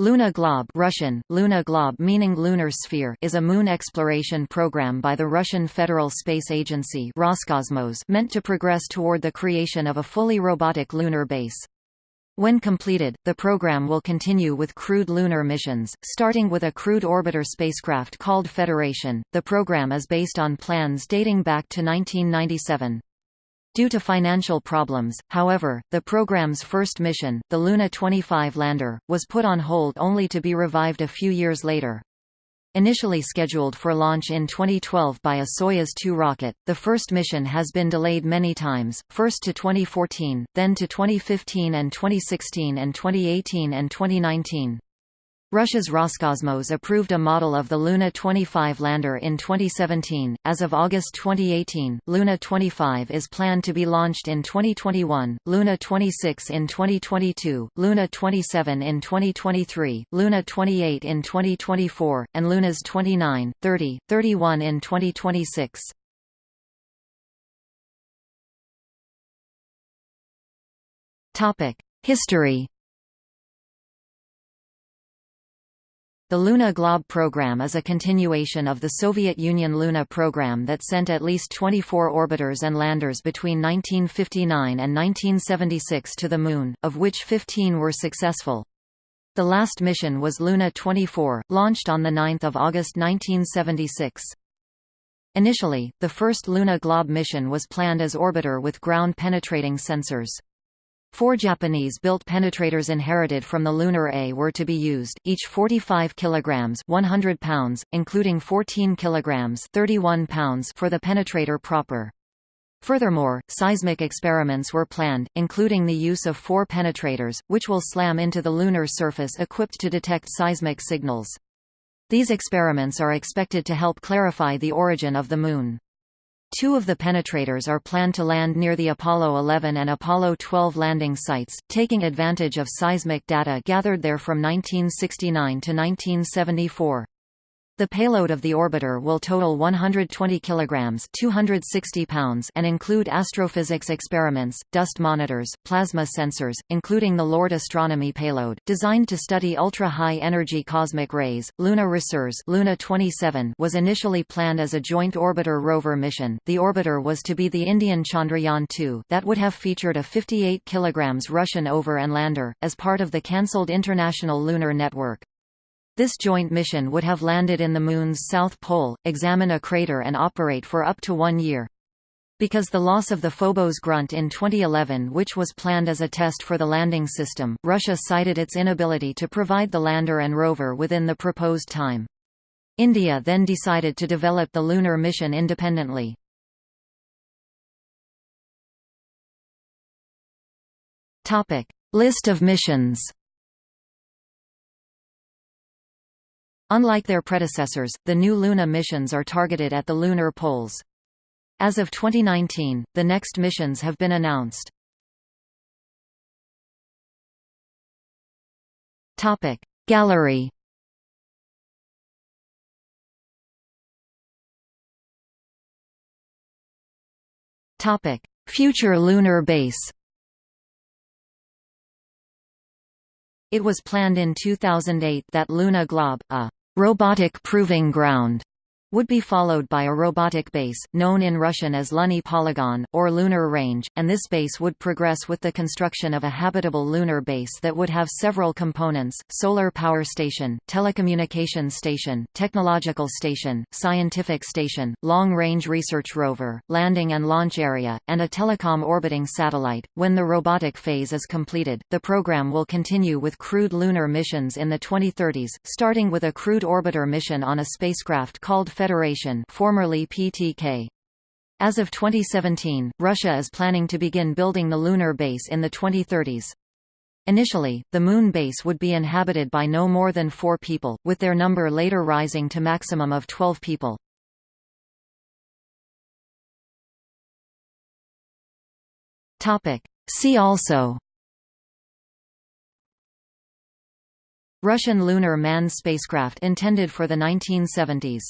Luna Glob Russian, Luna Glob meaning lunar sphere is a moon exploration program by the Russian Federal Space Agency Roscosmos meant to progress toward the creation of a fully robotic lunar base. When completed, the program will continue with crewed lunar missions, starting with a crewed orbiter spacecraft called Federation. The program is based on plans dating back to 1997. Due to financial problems, however, the program's first mission, the Luna 25 lander, was put on hold only to be revived a few years later. Initially scheduled for launch in 2012 by a Soyuz 2 rocket, the first mission has been delayed many times, first to 2014, then to 2015 and 2016 and 2018 and 2019. Russia's Roscosmos approved a model of the Luna 25 lander in 2017. As of August 2018, Luna 25 is planned to be launched in 2021, Luna 26 in 2022, Luna 27 in 2023, Luna 28 in 2024, and Lunas 29, 30, 31 in 2026. Topic: History The Luna Glob program is a continuation of the Soviet Union Luna program that sent at least 24 orbiters and landers between 1959 and 1976 to the Moon, of which 15 were successful. The last mission was Luna 24, launched on 9 August 1976. Initially, the first Luna Glob mission was planned as orbiter with ground-penetrating sensors. Four Japanese-built penetrators inherited from the Lunar A were to be used, each 45 kilograms (100 pounds), including 14 kilograms (31 pounds) for the penetrator proper. Furthermore, seismic experiments were planned, including the use of four penetrators, which will slam into the lunar surface equipped to detect seismic signals. These experiments are expected to help clarify the origin of the Moon. Two of the penetrators are planned to land near the Apollo 11 and Apollo 12 landing sites, taking advantage of seismic data gathered there from 1969 to 1974. The payload of the orbiter will total 120 kilograms (260 pounds) and include astrophysics experiments, dust monitors, plasma sensors, including the LORD astronomy payload, designed to study ultra-high energy cosmic rays. Luna Resurs Luna 27 was initially planned as a joint orbiter rover mission. The orbiter was to be the Indian Chandrayaan-2 that would have featured a 58 kilograms Russian over and lander as part of the cancelled International Lunar Network. This joint mission would have landed in the Moon's south pole, examine a crater and operate for up to one year. Because the loss of the Phobos grunt in 2011 which was planned as a test for the landing system, Russia cited its inability to provide the lander and rover within the proposed time. India then decided to develop the lunar mission independently. List of missions Unlike their predecessors, the new Luna missions are targeted at the lunar poles. As of 2019, the next missions have been announced. Topic Gallery Topic Future lunar base It was planned in 2008 that Luna Glob, a robotic proving ground would be followed by a robotic base, known in Russian as Luny Polygon, or lunar range, and this base would progress with the construction of a habitable lunar base that would have several components, solar power station, telecommunication station, technological station, scientific station, long-range research rover, landing and launch area, and a telecom orbiting satellite. When the robotic phase is completed, the program will continue with crewed lunar missions in the 2030s, starting with a crewed orbiter mission on a spacecraft called Federation formerly PTK. As of 2017, Russia is planning to begin building the lunar base in the 2030s. Initially, the Moon base would be inhabited by no more than four people, with their number later rising to maximum of 12 people. See also Russian lunar manned spacecraft intended for the 1970s